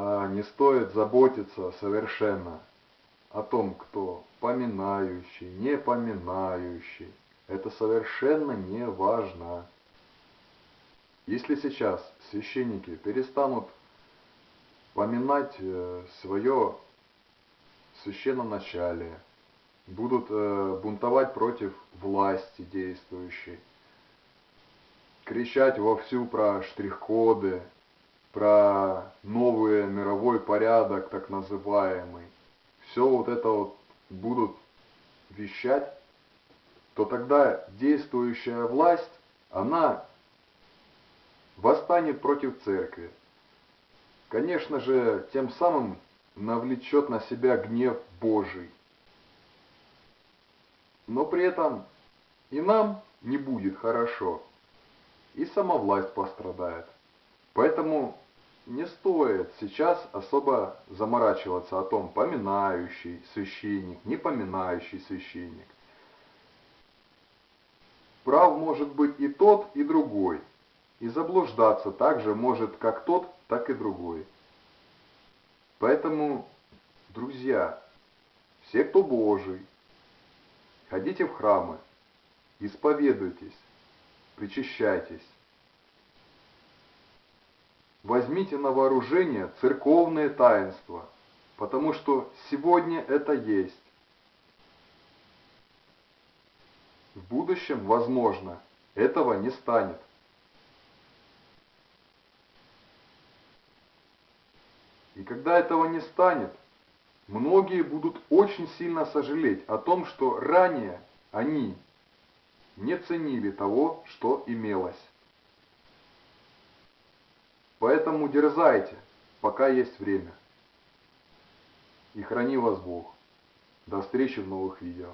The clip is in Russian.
а не стоит заботиться совершенно о том, кто поминающий, не поминающий. Это совершенно не важно. Если сейчас священники перестанут поминать э, свое священноначалие, будут э, бунтовать против власти действующей, кричать вовсю про штрих-коды, про новый мировой порядок, так называемый, все вот это вот будут вещать, то тогда действующая власть, она восстанет против церкви. Конечно же, тем самым навлечет на себя гнев Божий. Но при этом и нам не будет хорошо, и сама власть пострадает. Поэтому не стоит сейчас особо заморачиваться о том, поминающий священник, не поминающий священник. Прав может быть и тот, и другой. И заблуждаться также может как тот, так и другой. Поэтому, друзья, все, кто Божий, ходите в храмы, исповедуйтесь, причащайтесь. Возьмите на вооружение церковные таинства, потому что сегодня это есть. В будущем, возможно, этого не станет. И когда этого не станет, многие будут очень сильно сожалеть о том, что ранее они не ценили того, что имелось. Поэтому дерзайте, пока есть время. И храни вас Бог. До встречи в новых видео.